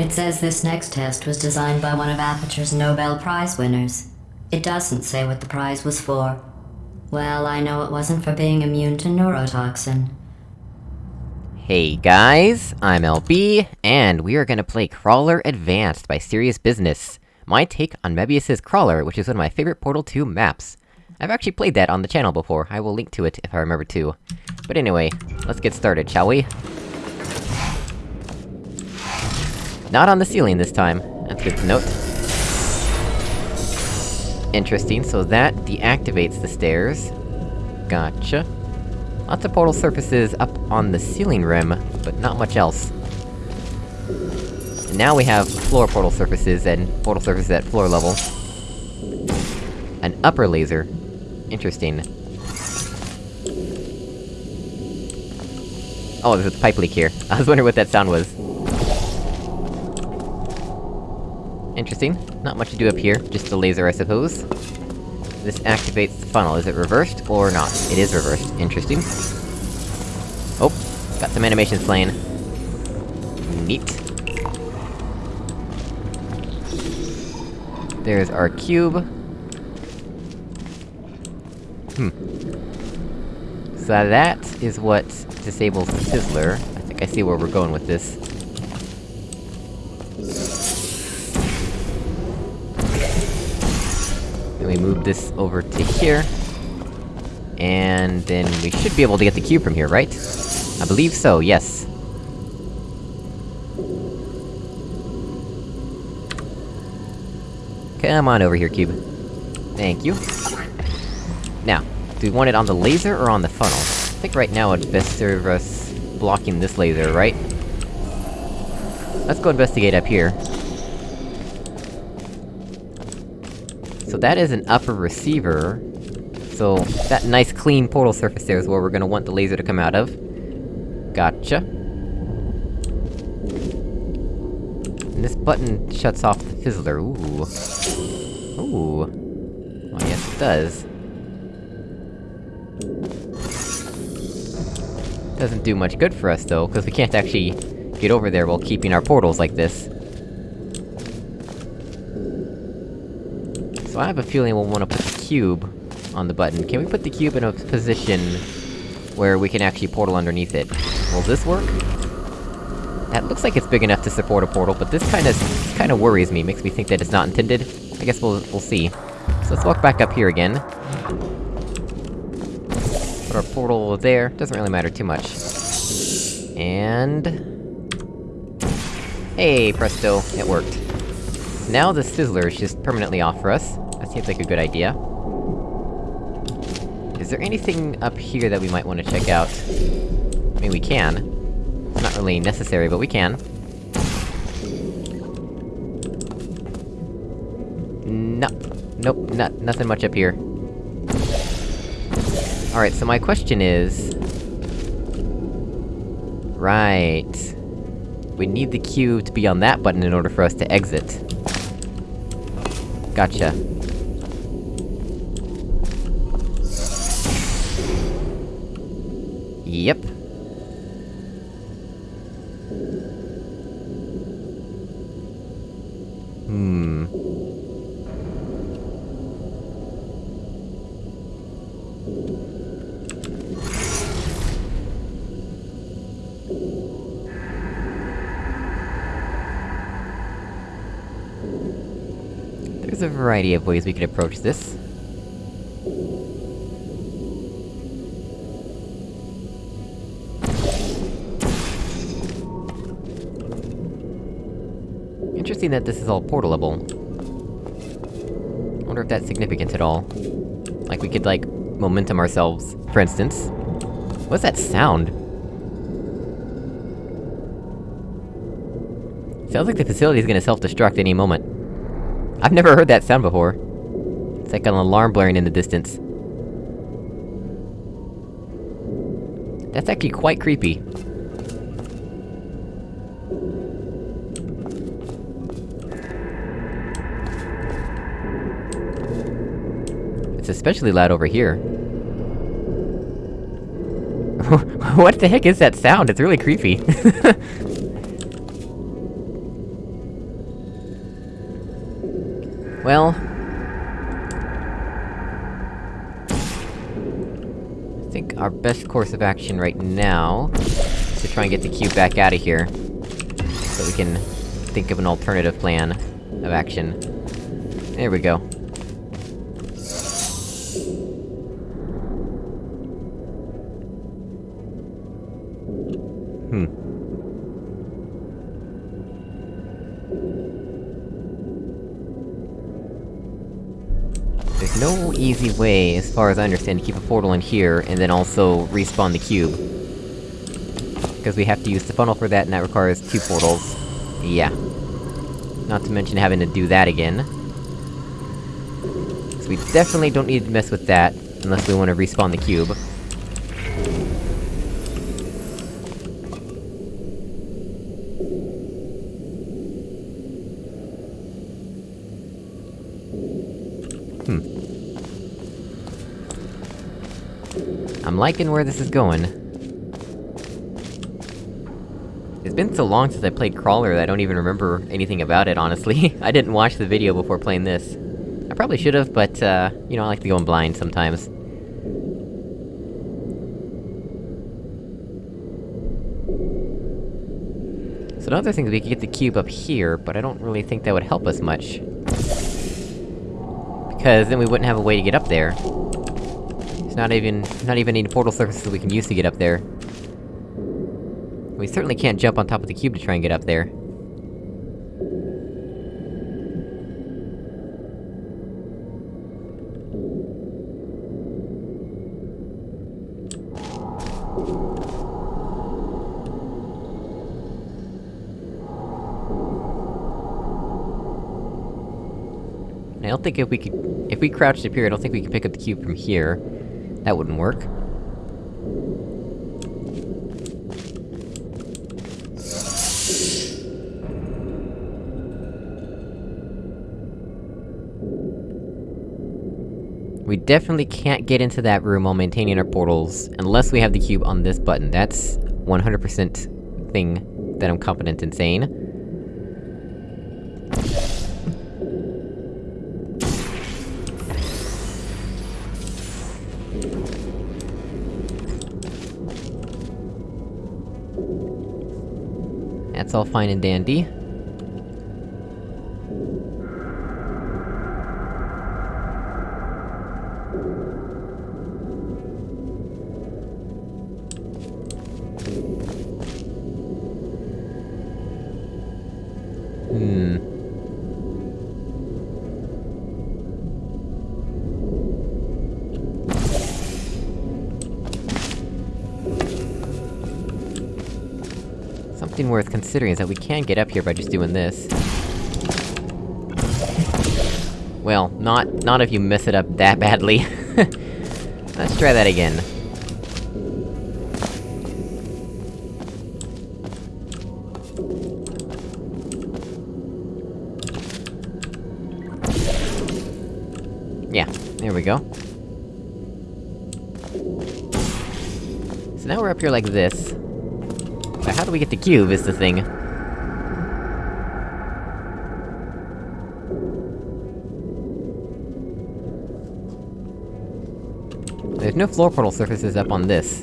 It says this next test was designed by one of Aperture's Nobel Prize winners. It doesn't say what the prize was for. Well, I know it wasn't for being immune to neurotoxin. Hey guys, I'm LB, and we are gonna play Crawler Advanced by Serious Business. My take on Mebius's Crawler, which is one of my favorite Portal 2 maps. I've actually played that on the channel before, I will link to it if I remember to. But anyway, let's get started, shall we? Not on the ceiling this time, that's good to note. Interesting, so that deactivates the stairs. Gotcha. Lots of portal surfaces up on the ceiling rim, but not much else. And now we have floor portal surfaces and portal surfaces at floor level. An upper laser. Interesting. Oh, there's a pipe leak here. I was wondering what that sound was. Interesting. Not much to do up here, just the laser, I suppose. This activates the funnel. Is it reversed, or not? It is reversed. Interesting. Oh, got some animations playing. Neat. There's our cube. Hmm. So that is what disables Fizzler. I think I see where we're going with this. We move this over to here. And then we should be able to get the cube from here, right? I believe so, yes. Come on over here, cube. Thank you. Now, do we want it on the laser or on the funnel? I think right now it'd best serve us blocking this laser, right? Let's go investigate up here. So that is an upper receiver. So, that nice clean portal surface there is where we're gonna want the laser to come out of. Gotcha. And this button shuts off the fizzler, ooh. Ooh. Well, yes it does. Doesn't do much good for us, though, because we can't actually get over there while keeping our portals like this. So I have a feeling we'll wanna put the cube on the button. Can we put the cube in a position where we can actually portal underneath it? Will this work? That looks like it's big enough to support a portal, but this kinda- kinda worries me, makes me think that it's not intended. I guess we'll- we'll see. So let's walk back up here again. Put our portal there, doesn't really matter too much. And... Hey, presto, it worked. Now the Fizzler is just permanently off for us. Seems like a good idea. Is there anything up here that we might want to check out? I mean, we can. It's not really necessary, but we can. No. Nope, not- nothing much up here. Alright, so my question is... Right... We need the cube to be on that button in order for us to exit. Gotcha. Yep. Hmm... There's a variety of ways we could approach this. That this is all portalable. I wonder if that's significant at all. Like, we could, like, momentum ourselves, for instance. What's that sound? Sounds like the facility's gonna self-destruct any moment. I've never heard that sound before. It's like an alarm blaring in the distance. That's actually quite creepy. especially loud over here. what the heck is that sound? It's really creepy. well... I think our best course of action right now... is to try and get the cube back out of here. So we can think of an alternative plan of action. There we go. Hmm. There's no easy way, as far as I understand, to keep a portal in here, and then also respawn the cube. Because we have to use the funnel for that, and that requires two portals. Yeah. Not to mention having to do that again. So we definitely don't need to mess with that, unless we want to respawn the cube. Hmm. I'm liking where this is going. It's been so long since I played Crawler that I don't even remember anything about it, honestly. I didn't watch the video before playing this. I probably should've, but, uh, you know, I like to go in blind sometimes. Another thing is we could get the cube up here, but I don't really think that would help us much. Because then we wouldn't have a way to get up there. There's not even- not even any portal surfaces we can use to get up there. We certainly can't jump on top of the cube to try and get up there. I don't think if we could- if we crouched up here, I don't think we could pick up the cube from here. That wouldn't work. We definitely can't get into that room while maintaining our portals, unless we have the cube on this button. That's 100% thing that I'm confident in saying. That's all fine and dandy. Something worth considering is that we can get up here by just doing this. Well, not- not if you mess it up that badly. Let's try that again. Yeah, there we go. So now we're up here like this. How do we get the cube, is the thing. There's no floor portal surfaces up on this.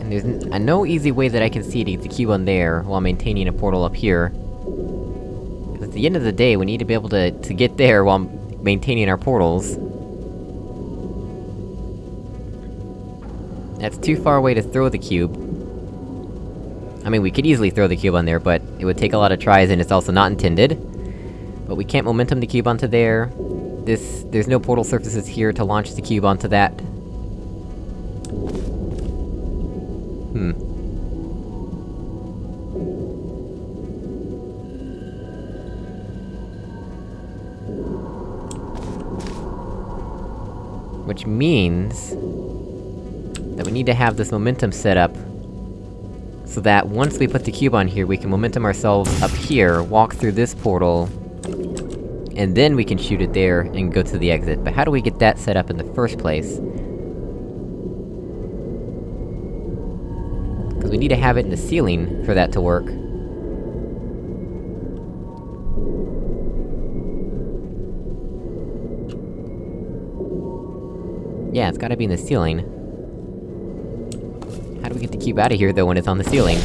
And there's no easy way that I can see to get the cube on there, while maintaining a portal up here. at the end of the day, we need to be able to- to get there while maintaining our portals. That's too far away to throw the cube. I mean, we could easily throw the cube on there, but it would take a lot of tries and it's also not intended. But we can't momentum the cube onto there. This- there's no portal surfaces here to launch the cube onto that. Hmm. Which means... need to have this momentum set up... so that once we put the cube on here, we can momentum ourselves up here, walk through this portal... and then we can shoot it there, and go to the exit. But how do we get that set up in the first place? Because we need to have it in the ceiling for that to work. Yeah, it's gotta be in the ceiling. How do we get the cube out of here, though, when it's on the ceiling?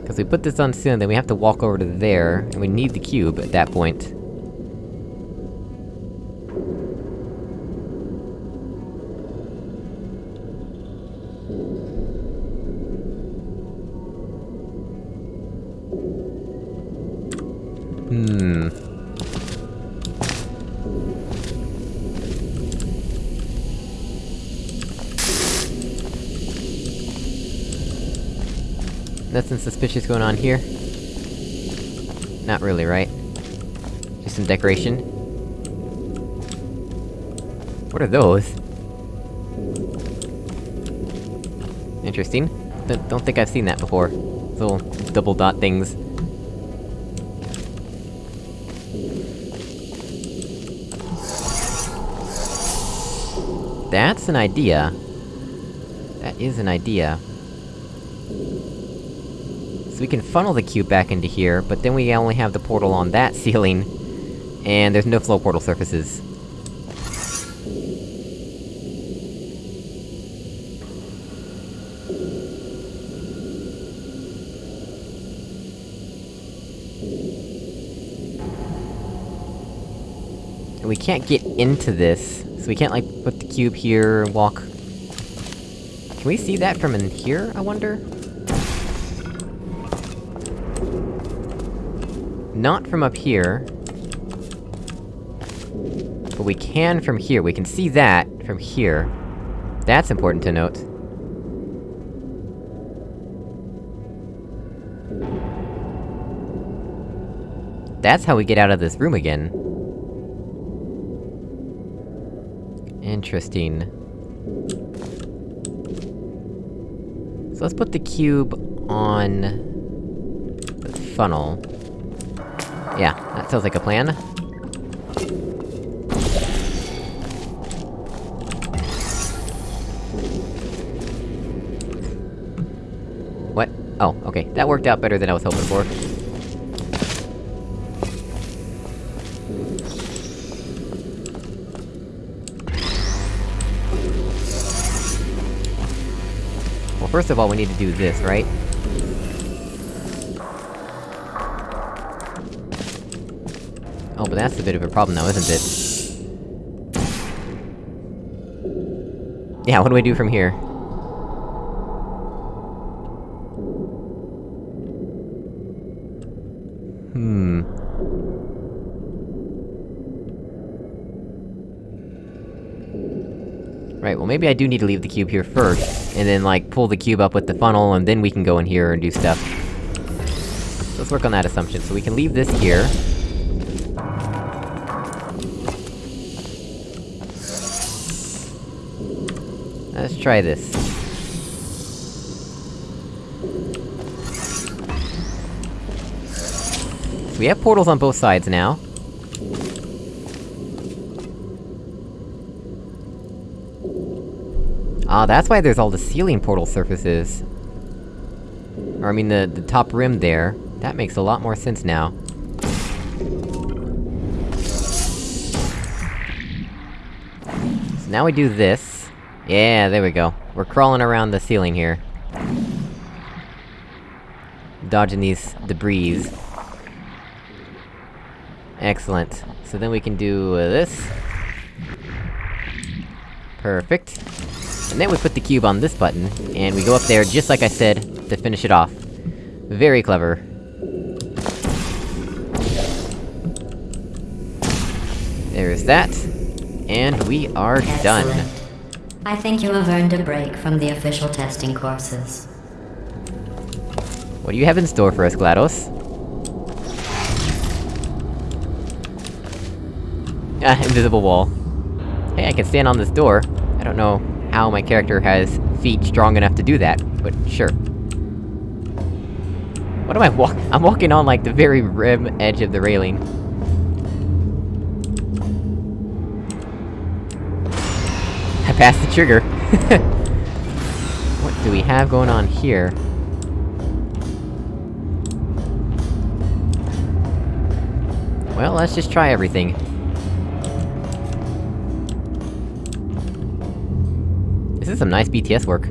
Because we put this on the ceiling, then we have to walk over to there, and we need the cube at that point. Nothing suspicious going on here? Not really, right? Just some decoration? What are those? Interesting. Don't, don't think I've seen that before. Little double dot things. That's an idea. That is an idea. So we can funnel the cube back into here, but then we only have the portal on that ceiling, and there's no flow portal surfaces. And we can't get into this, so we can't, like, put the cube here and walk... Can we see that from in here, I wonder? Not from up here. But we can from here, we can see that from here. That's important to note. That's how we get out of this room again. Interesting. So let's put the cube on... the funnel. Yeah, that sounds like a plan. What? Oh, okay. That worked out better than I was hoping for. Well, first of all, we need to do this, right? That's a bit of a problem now, isn't it? Yeah, what do we do from here? Hmm... Right, well maybe I do need to leave the cube here first, and then, like, pull the cube up with the funnel, and then we can go in here and do stuff. Let's work on that assumption. So we can leave this here. Let's try this. We have portals on both sides now. Ah, that's why there's all the ceiling portal surfaces. Or I mean the- the top rim there. That makes a lot more sense now. So now we do this. Yeah, there we go. We're crawling around the ceiling here. Dodging these debris. Excellent. So then we can do uh, this. Perfect. And then we put the cube on this button, and we go up there just like I said, to finish it off. Very clever. There's that. And we are done. I think you have earned a break from the official testing courses. What do you have in store for us, GLaDOS? Ah, invisible wall. Hey, I can stand on this door. I don't know how my character has feet strong enough to do that, but sure. What am I walk- I'm walking on, like, the very rim edge of the railing. Past the trigger. what do we have going on here? Well, let's just try everything. This is some nice BTS work.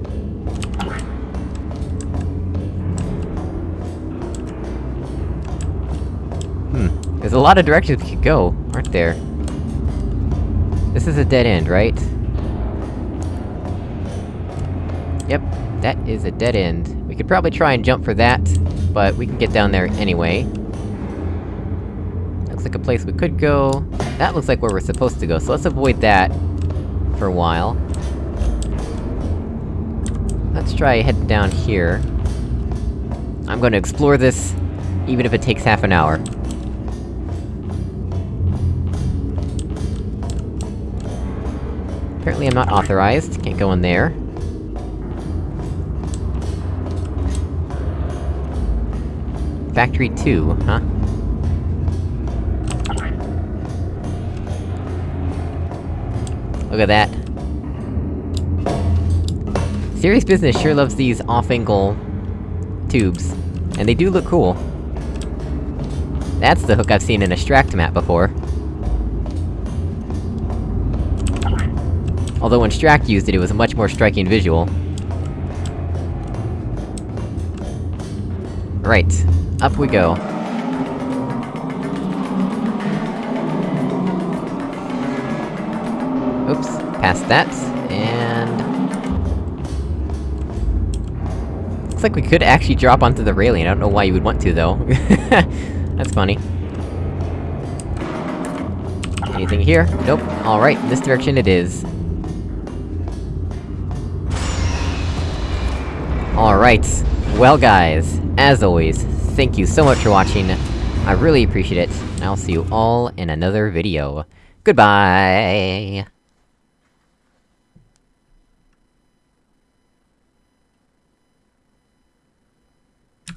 Hmm. There's a lot of directions we could go, aren't there? This is a dead end, right? That is a dead end. We could probably try and jump for that, but we can get down there anyway. Looks like a place we could go. That looks like where we're supposed to go, so let's avoid that... for a while. Let's try heading down here. I'm gonna explore this, even if it takes half an hour. Apparently I'm not authorized, can't go in there. Factory 2, huh? Look at that. Serious Business sure loves these off-angle... tubes. And they do look cool. That's the hook I've seen in a Stract map before. Although when Stract used it, it was a much more striking visual. Right. Up we go. Oops, past that, and... Looks like we could actually drop onto the railing, I don't know why you would want to, though. That's funny. Anything here? Nope. Alright, this direction it is. Alright. Well guys, as always, thank you so much for watching, I really appreciate it, and I'll see you all in another video. Goodbye!